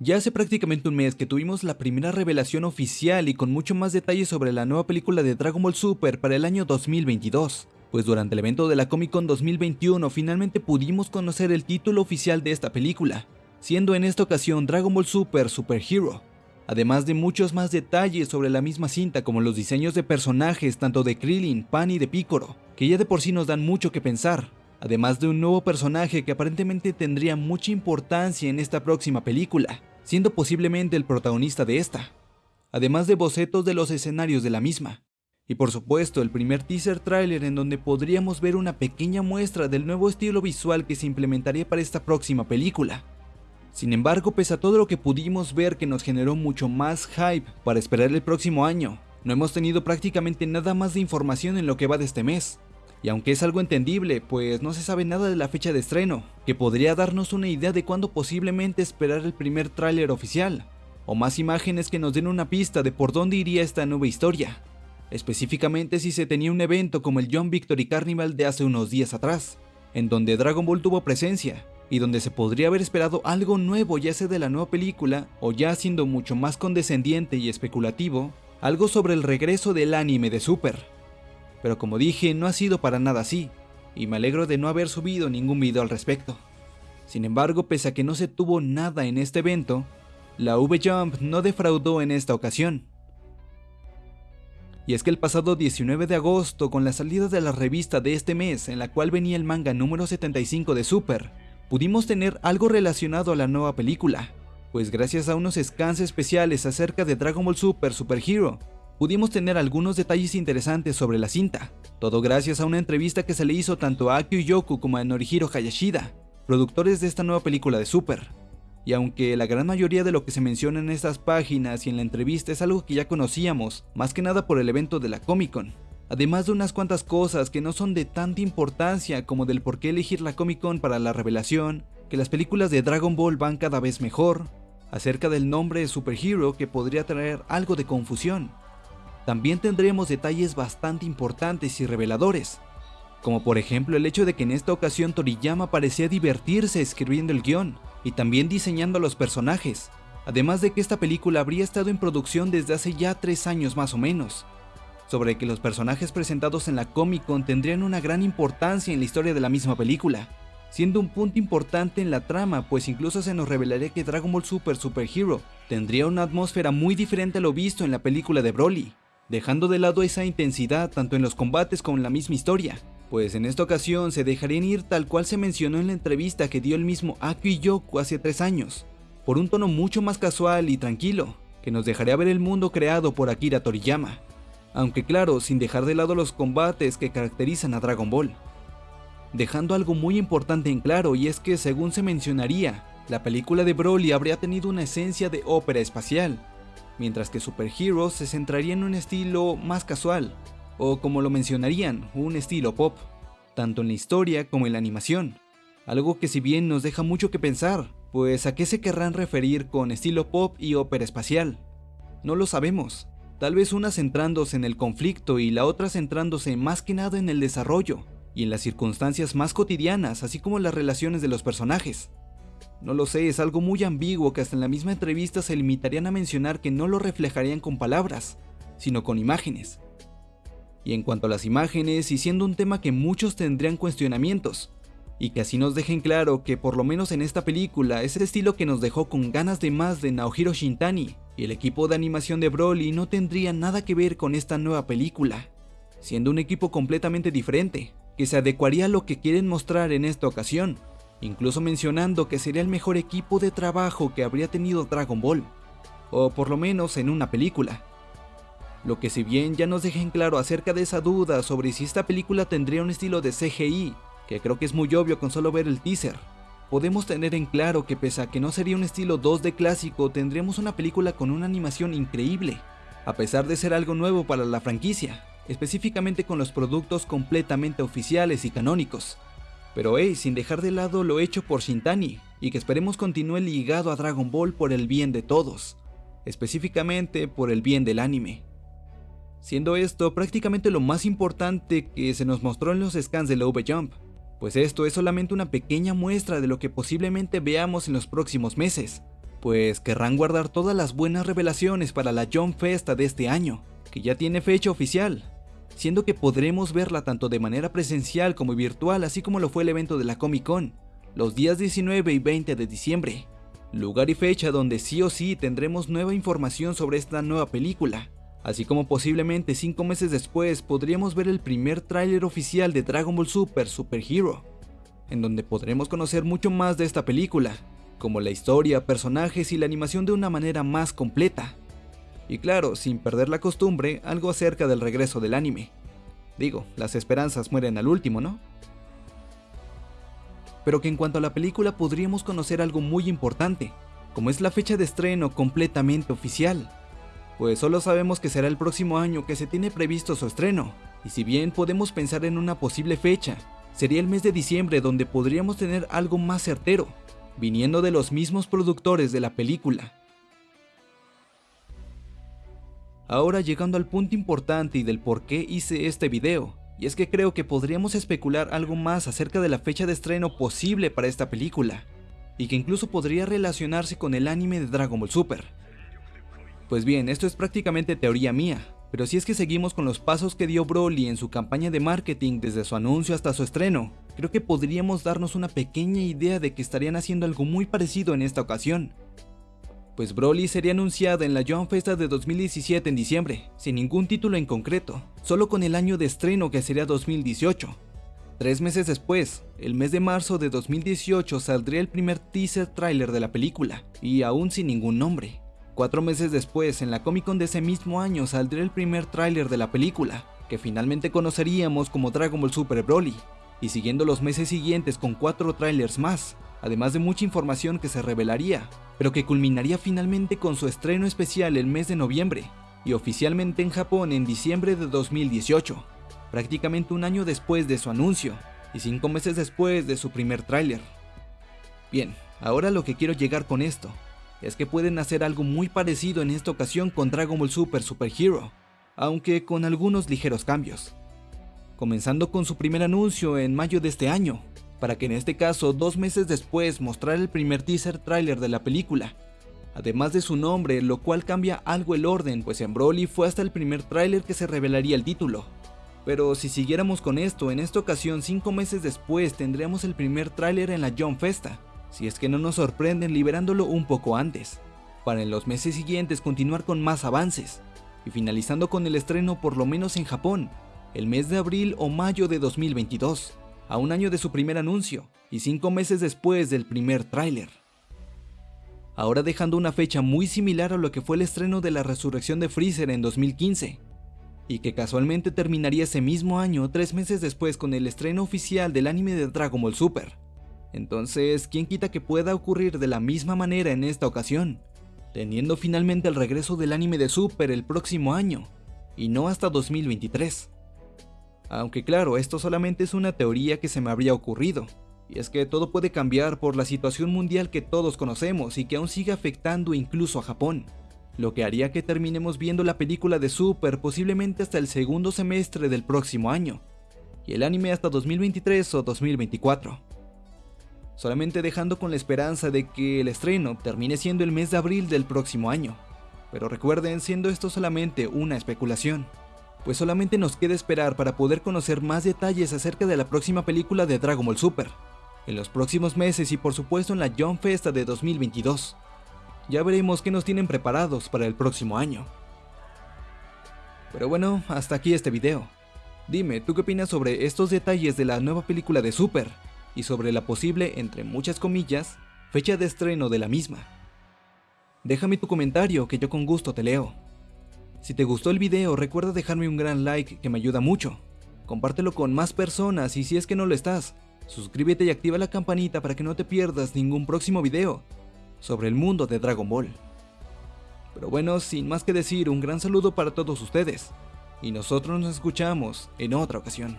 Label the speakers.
Speaker 1: Ya hace prácticamente un mes que tuvimos la primera revelación oficial y con mucho más detalles sobre la nueva película de Dragon Ball Super para el año 2022, pues durante el evento de la Comic Con 2021 finalmente pudimos conocer el título oficial de esta película, siendo en esta ocasión Dragon Ball Super Super Hero, además de muchos más detalles sobre la misma cinta como los diseños de personajes tanto de Krillin, Pan y de Piccolo, que ya de por sí nos dan mucho que pensar, además de un nuevo personaje que aparentemente tendría mucha importancia en esta próxima película, siendo posiblemente el protagonista de esta, además de bocetos de los escenarios de la misma. Y por supuesto el primer teaser trailer en donde podríamos ver una pequeña muestra del nuevo estilo visual que se implementaría para esta próxima película. Sin embargo, pese a todo lo que pudimos ver que nos generó mucho más hype para esperar el próximo año, no hemos tenido prácticamente nada más de información en lo que va de este mes, y aunque es algo entendible, pues no se sabe nada de la fecha de estreno, que podría darnos una idea de cuándo posiblemente esperar el primer tráiler oficial, o más imágenes que nos den una pista de por dónde iría esta nueva historia, específicamente si se tenía un evento como el John Victory Carnival de hace unos días atrás, en donde Dragon Ball tuvo presencia, y donde se podría haber esperado algo nuevo ya sea de la nueva película, o ya siendo mucho más condescendiente y especulativo, algo sobre el regreso del anime de Super pero como dije no ha sido para nada así, y me alegro de no haber subido ningún video al respecto. Sin embargo, pese a que no se tuvo nada en este evento, la V-Jump no defraudó en esta ocasión. Y es que el pasado 19 de agosto, con la salida de la revista de este mes, en la cual venía el manga número 75 de Super, pudimos tener algo relacionado a la nueva película, pues gracias a unos scans especiales acerca de Dragon Ball Super Super Hero, pudimos tener algunos detalles interesantes sobre la cinta, todo gracias a una entrevista que se le hizo tanto a Akio Yoku como a Norihiro Hayashida, productores de esta nueva película de Super. Y aunque la gran mayoría de lo que se menciona en estas páginas y en la entrevista es algo que ya conocíamos, más que nada por el evento de la Comic Con, además de unas cuantas cosas que no son de tanta importancia como del por qué elegir la Comic Con para la revelación, que las películas de Dragon Ball van cada vez mejor, acerca del nombre de Superhero que podría traer algo de confusión, también tendremos detalles bastante importantes y reveladores, como por ejemplo el hecho de que en esta ocasión Toriyama parecía divertirse escribiendo el guion y también diseñando a los personajes, además de que esta película habría estado en producción desde hace ya tres años más o menos, sobre que los personajes presentados en la Comic Con tendrían una gran importancia en la historia de la misma película, siendo un punto importante en la trama, pues incluso se nos revelaría que Dragon Ball Super Super Hero tendría una atmósfera muy diferente a lo visto en la película de Broly, dejando de lado esa intensidad tanto en los combates como en la misma historia, pues en esta ocasión se dejarían ir tal cual se mencionó en la entrevista que dio el mismo Aki Yoku hace tres años, por un tono mucho más casual y tranquilo, que nos dejaría ver el mundo creado por Akira Toriyama, aunque claro, sin dejar de lado los combates que caracterizan a Dragon Ball. Dejando algo muy importante en claro y es que según se mencionaría, la película de Broly habría tenido una esencia de ópera espacial, mientras que Super Heroes se centraría en un estilo más casual, o como lo mencionarían, un estilo pop, tanto en la historia como en la animación. Algo que si bien nos deja mucho que pensar, pues a qué se querrán referir con estilo pop y ópera espacial. No lo sabemos, tal vez una centrándose en el conflicto y la otra centrándose más que nada en el desarrollo y en las circunstancias más cotidianas, así como las relaciones de los personajes. No lo sé, es algo muy ambiguo que hasta en la misma entrevista se limitarían a mencionar que no lo reflejarían con palabras, sino con imágenes. Y en cuanto a las imágenes, y siendo un tema que muchos tendrían cuestionamientos, y que así nos dejen claro que por lo menos en esta película es el estilo que nos dejó con ganas de más de Naohiro Shintani, y el equipo de animación de Broly no tendría nada que ver con esta nueva película, siendo un equipo completamente diferente, que se adecuaría a lo que quieren mostrar en esta ocasión, incluso mencionando que sería el mejor equipo de trabajo que habría tenido Dragon Ball, o por lo menos en una película. Lo que si bien ya nos dejen claro acerca de esa duda sobre si esta película tendría un estilo de CGI, que creo que es muy obvio con solo ver el teaser, podemos tener en claro que pese a que no sería un estilo 2D clásico, tendríamos una película con una animación increíble, a pesar de ser algo nuevo para la franquicia, específicamente con los productos completamente oficiales y canónicos, pero hey, sin dejar de lado lo hecho por Shintani, y que esperemos continúe ligado a Dragon Ball por el bien de todos, específicamente por el bien del anime. Siendo esto prácticamente lo más importante que se nos mostró en los scans de la V-Jump, pues esto es solamente una pequeña muestra de lo que posiblemente veamos en los próximos meses, pues querrán guardar todas las buenas revelaciones para la John Festa de este año, que ya tiene fecha oficial, siendo que podremos verla tanto de manera presencial como virtual, así como lo fue el evento de la Comic Con, los días 19 y 20 de diciembre, lugar y fecha donde sí o sí tendremos nueva información sobre esta nueva película, así como posiblemente 5 meses después podríamos ver el primer tráiler oficial de Dragon Ball Super Super Hero, en donde podremos conocer mucho más de esta película, como la historia, personajes y la animación de una manera más completa. Y claro, sin perder la costumbre, algo acerca del regreso del anime. Digo, las esperanzas mueren al último, ¿no? Pero que en cuanto a la película podríamos conocer algo muy importante, como es la fecha de estreno completamente oficial. Pues solo sabemos que será el próximo año que se tiene previsto su estreno, y si bien podemos pensar en una posible fecha, sería el mes de diciembre donde podríamos tener algo más certero, viniendo de los mismos productores de la película. Ahora llegando al punto importante y del por qué hice este video, y es que creo que podríamos especular algo más acerca de la fecha de estreno posible para esta película, y que incluso podría relacionarse con el anime de Dragon Ball Super. Pues bien, esto es prácticamente teoría mía, pero si es que seguimos con los pasos que dio Broly en su campaña de marketing desde su anuncio hasta su estreno, creo que podríamos darnos una pequeña idea de que estarían haciendo algo muy parecido en esta ocasión. Pues Broly sería anunciada en la Joan Festa de 2017 en diciembre, sin ningún título en concreto, solo con el año de estreno que sería 2018. Tres meses después, el mes de marzo de 2018 saldría el primer teaser trailer de la película, y aún sin ningún nombre. Cuatro meses después, en la Comic Con de ese mismo año, saldría el primer tráiler de la película, que finalmente conoceríamos como Dragon Ball Super Broly, y siguiendo los meses siguientes con cuatro trailers más, además de mucha información que se revelaría, pero que culminaría finalmente con su estreno especial el mes de noviembre, y oficialmente en Japón en diciembre de 2018, prácticamente un año después de su anuncio, y cinco meses después de su primer tráiler. Bien, ahora lo que quiero llegar con esto, es que pueden hacer algo muy parecido en esta ocasión con Dragon Ball Super Super Hero, aunque con algunos ligeros cambios. Comenzando con su primer anuncio en mayo de este año, para que en este caso dos meses después mostrara el primer teaser trailer de la película, además de su nombre, lo cual cambia algo el orden, pues en Broly fue hasta el primer tráiler que se revelaría el título. Pero si siguiéramos con esto, en esta ocasión 5 meses después tendríamos el primer tráiler en la John Festa, si es que no nos sorprenden liberándolo un poco antes, para en los meses siguientes continuar con más avances, y finalizando con el estreno por lo menos en Japón, el mes de abril o mayo de 2022, a un año de su primer anuncio y cinco meses después del primer tráiler. Ahora dejando una fecha muy similar a lo que fue el estreno de la resurrección de Freezer en 2015, y que casualmente terminaría ese mismo año tres meses después con el estreno oficial del anime de Dragon Ball Super. Entonces, ¿quién quita que pueda ocurrir de la misma manera en esta ocasión? Teniendo finalmente el regreso del anime de Super el próximo año, y no hasta 2023. Aunque claro, esto solamente es una teoría que se me habría ocurrido, y es que todo puede cambiar por la situación mundial que todos conocemos y que aún sigue afectando incluso a Japón, lo que haría que terminemos viendo la película de Super posiblemente hasta el segundo semestre del próximo año, y el anime hasta 2023 o 2024 solamente dejando con la esperanza de que el estreno termine siendo el mes de abril del próximo año. Pero recuerden, siendo esto solamente una especulación, pues solamente nos queda esperar para poder conocer más detalles acerca de la próxima película de Dragon Ball Super, en los próximos meses y por supuesto en la John Festa de 2022. Ya veremos qué nos tienen preparados para el próximo año. Pero bueno, hasta aquí este video. Dime, ¿tú qué opinas sobre estos detalles de la nueva película de Super? y sobre la posible, entre muchas comillas, fecha de estreno de la misma. Déjame tu comentario que yo con gusto te leo. Si te gustó el video recuerda dejarme un gran like que me ayuda mucho. Compártelo con más personas y si es que no lo estás, suscríbete y activa la campanita para que no te pierdas ningún próximo video sobre el mundo de Dragon Ball. Pero bueno, sin más que decir, un gran saludo para todos ustedes, y nosotros nos escuchamos en otra ocasión.